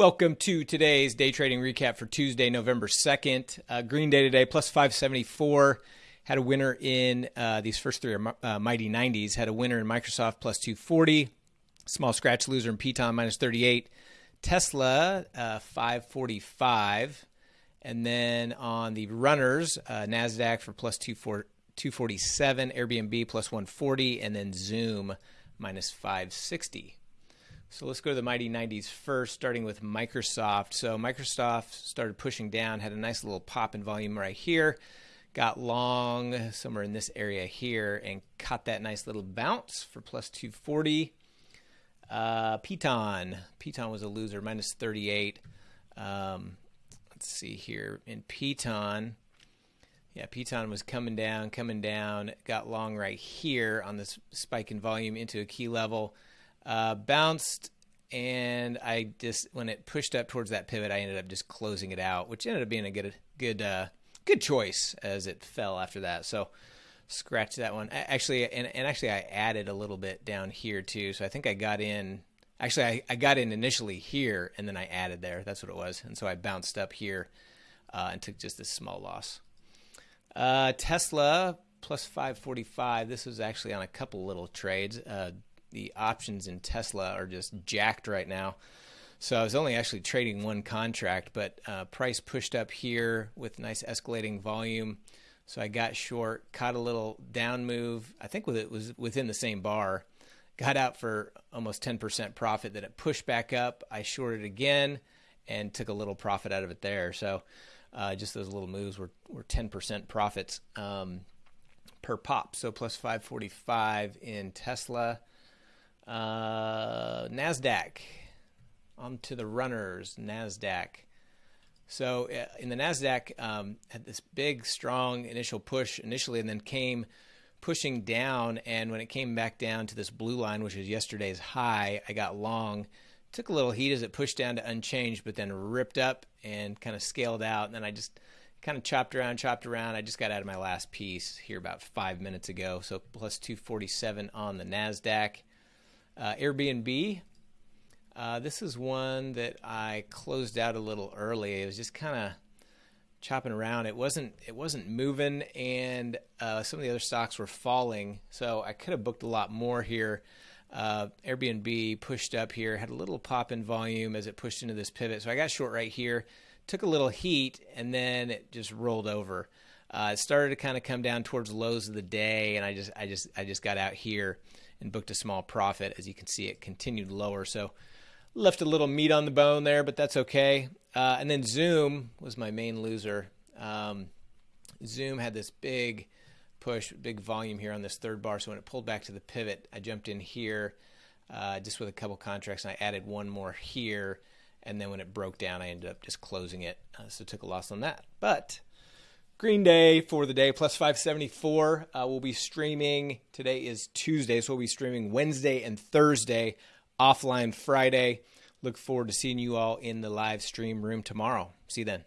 Welcome to today's day trading recap for Tuesday, November 2nd. Uh, green day today, plus 574. Had a winner in uh, these first three are uh, mighty 90s. Had a winner in Microsoft, plus 240. Small scratch loser in Piton, minus 38. Tesla, uh, 545. And then on the runners, uh, NASDAQ for plus 247. Airbnb, plus 140. And then Zoom, minus 560. So let's go to the mighty 90s first, starting with Microsoft. So Microsoft started pushing down, had a nice little pop in volume right here, got long somewhere in this area here, and caught that nice little bounce for plus 240. Uh, Piton, Piton was a loser, minus 38. Um, let's see here in Piton. Yeah, Piton was coming down, coming down, got long right here on this spike in volume into a key level uh, bounced, and I just when it pushed up towards that pivot, I ended up just closing it out, which ended up being a good good uh, good choice as it fell after that. So scratch that one. Actually, and, and actually, I added a little bit down here too. So I think I got in. Actually, I, I got in initially here, and then I added there. That's what it was. And so I bounced up here uh, and took just a small loss. Uh, Tesla plus 545. This was actually on a couple little trades. Uh, the options in Tesla are just jacked right now. So I was only actually trading one contract, but uh, price pushed up here with nice escalating volume. So I got short, caught a little down move. I think it was within the same bar. Got out for almost 10% profit. Then it pushed back up. I shorted again and took a little profit out of it there. So uh, just those little moves were, were 10% profits um, per pop. So plus 545 in Tesla. Uh, NASDAQ. On to the runners, NASDAQ. So uh, in the NASDAQ, um, had this big, strong initial push initially, and then came pushing down. And when it came back down to this blue line, which is yesterday's high, I got long. Took a little heat as it pushed down to unchanged, but then ripped up and kind of scaled out. And then I just kind of chopped around, chopped around. I just got out of my last piece here about five minutes ago. So plus 247 on the NASDAQ. Uh, Airbnb. Uh, this is one that I closed out a little early. It was just kind of chopping around. It wasn't it wasn't moving, and uh, some of the other stocks were falling. So I could have booked a lot more here. Uh, Airbnb pushed up here, had a little pop in volume as it pushed into this pivot. So I got short right here, took a little heat, and then it just rolled over. Uh, it started to kind of come down towards lows of the day, and I just I just I just got out here and booked a small profit. As you can see, it continued lower. So left a little meat on the bone there, but that's okay. Uh, and then Zoom was my main loser. Um, Zoom had this big push, big volume here on this third bar. So when it pulled back to the pivot, I jumped in here uh, just with a couple contracts, and I added one more here. And then when it broke down, I ended up just closing it. Uh, so took a loss on that. But Green Day for the day, plus 574. Uh, we'll be streaming. Today is Tuesday, so we'll be streaming Wednesday and Thursday, offline Friday. Look forward to seeing you all in the live stream room tomorrow. See you then.